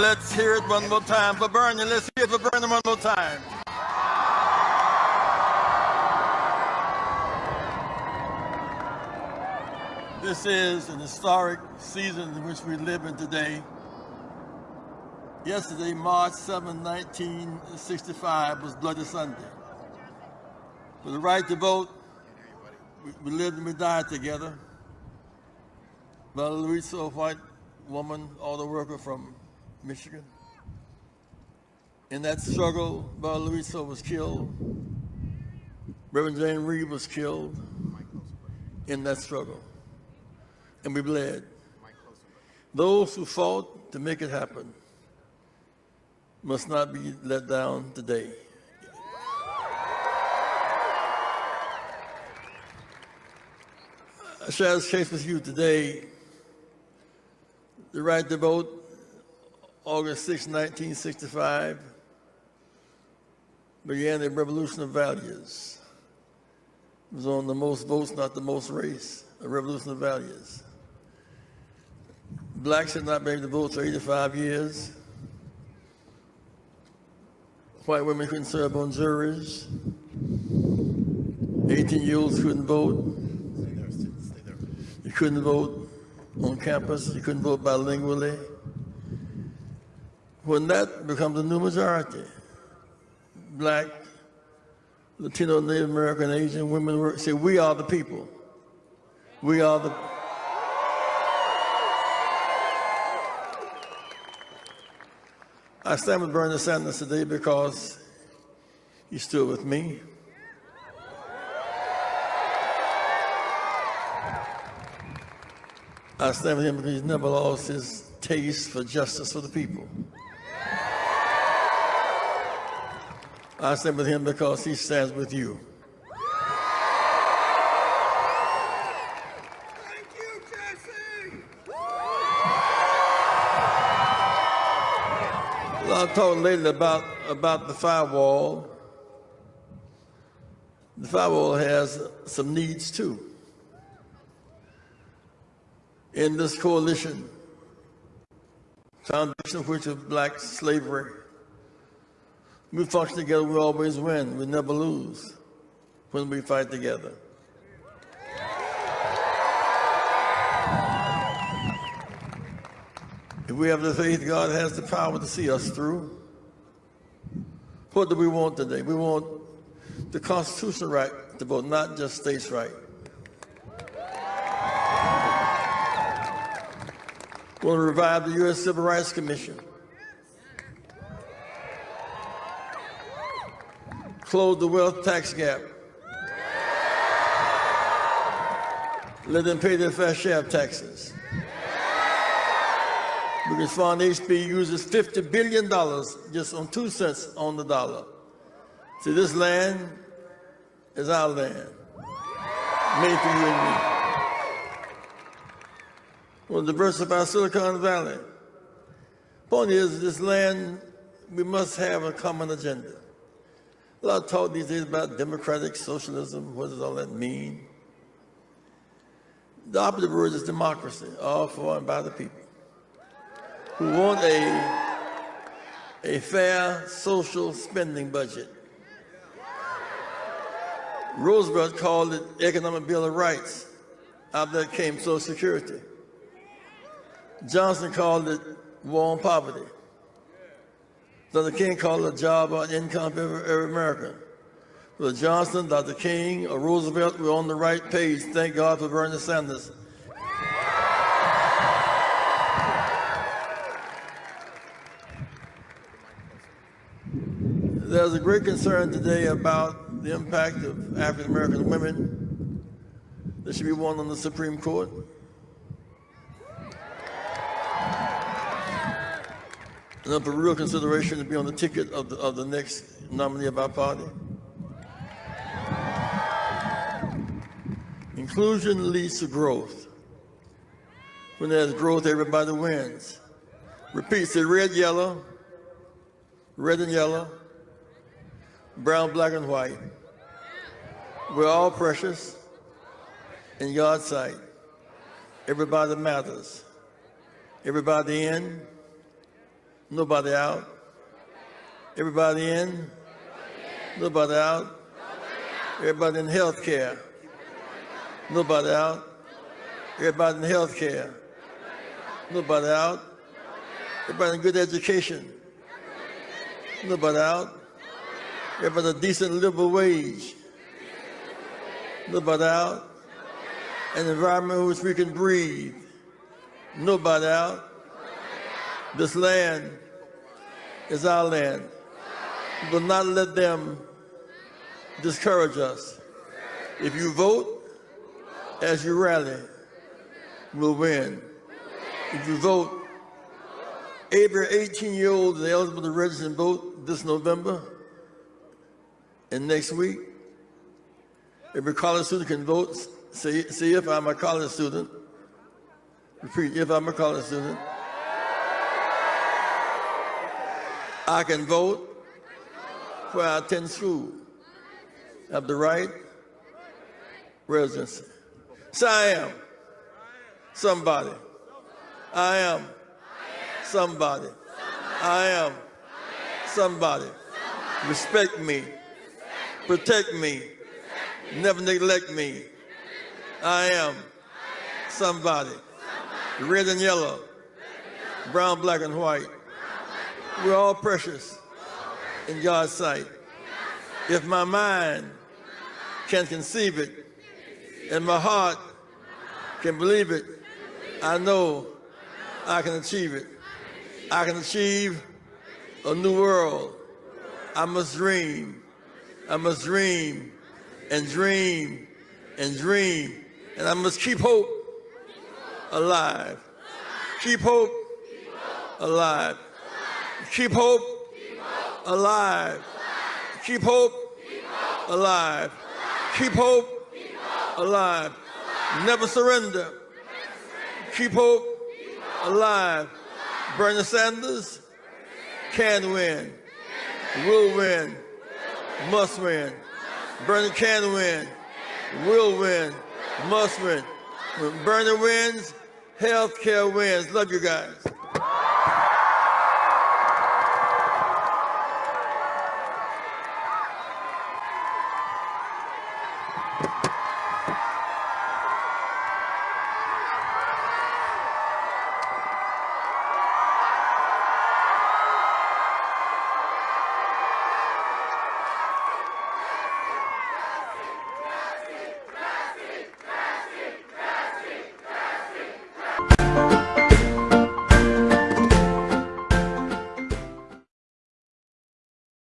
Let's hear it one more time for Bernie. Let's hear it for Bernie one more time. This is an historic season in which we live in today. Yesterday, March 7, 1965, was Bloody Sunday. For the right to vote, we, lived and we died together. A white woman, auto worker from Michigan. In that struggle, Viola Liuzzo was killed. Reverend James Reeb was killed in that struggle. And we bled. Those who fought to make it happen must not be let down today. I share this case with you today. The right to vote, August 6, 1965, began a revolution of values. It was on the most votes, not the most race, a revolution of values. Blacks had not been able to vote for 85 years. White women couldn't serve on juries. 18-year-olds couldn't vote. You couldn't vote on campus. You couldn't vote bilingually. When that becomes a new majority, black, Latino, Native American, Asian women say, we are the people. We are the I stand with Bernie Sanders today because he stood with me. I stand with him because he's never lost his taste for justice for the people. I stand with him because he stands with you. Thank you, Jesse. Well, I'll talk later about, about the firewall. The firewall has some needs too. In this coalition, foundation of which is black slavery, we function together, we always win. We never lose when we fight together. If we have the faith, God has the power to see us through. What do we want today? We want the constitutional right to vote, not just states' right. We want to revive the U.S. Civil Rights Commission. Close the wealth tax gap. Let them pay their fair share of taxes because Fund HB uses $50 billion just on two cents on the dollar. See, this land is our land, made for you and me. We'll diversify Silicon Valley. Point is, this land, we must have a common agenda. A lot of talk these days about democratic socialism. What does all that mean? The operative word is democracy, all for and by the people who want a, a fair social spending budget. Roosevelt called it Economic Bill of Rights. Out there came Social Security. Johnson called it war on poverty. Dr. King called a job uh, or income for every, every American. Whether Johnson, Dr. King, or Roosevelt, we're on the right page. Thank God for Bernie Sanders. There's a great concern today about the impact of African American women that should be one on the Supreme Court. And for real consideration to be on the ticket of the, of the next nominee of our party. Inclusion leads to growth. When there's growth, everybody wins. Repeat, say red, yellow, red and yellow, brown, black, and white. We're all precious in God's sight. Everybody matters. Everybody in, Nobody out. Everybody in. Nobody out. Everybody in health care. Nobody out. Everybody in health care. Nobody out. Everybody in good education. Nobody out. Everybody a decent livable wage. Nobody out. An environment in which we can breathe. Nobody out. This land is our land. We will not let them discourage us. If you vote as you rally, we'll win. If you vote, every 18 year old is eligible to register and vote this November and next week. Every college student can vote. See, see if I'm a college student. Repeat, if I'm a college student. I can vote where I attend school. Have the right residency. So I am somebody. I am somebody. I am somebody. Respect me. Protect me. Never neglect me. I am somebody. Red and yellow. Brown, black, and white. We're all precious in God's sight. If my mind can conceive it and my heart can believe it, I know I can achieve it. I can achieve a new world. I must dream. I must dream and dream and dream. And I must keep hope alive. Keep hope alive. Keep hope alive. Keep hope alive. Keep hope alive. Never surrender. Keep hope alive. Bernie Sanders can win, will win, must win. Bernie can win, will win, must win. When Bernie wins, health care wins. Love you guys.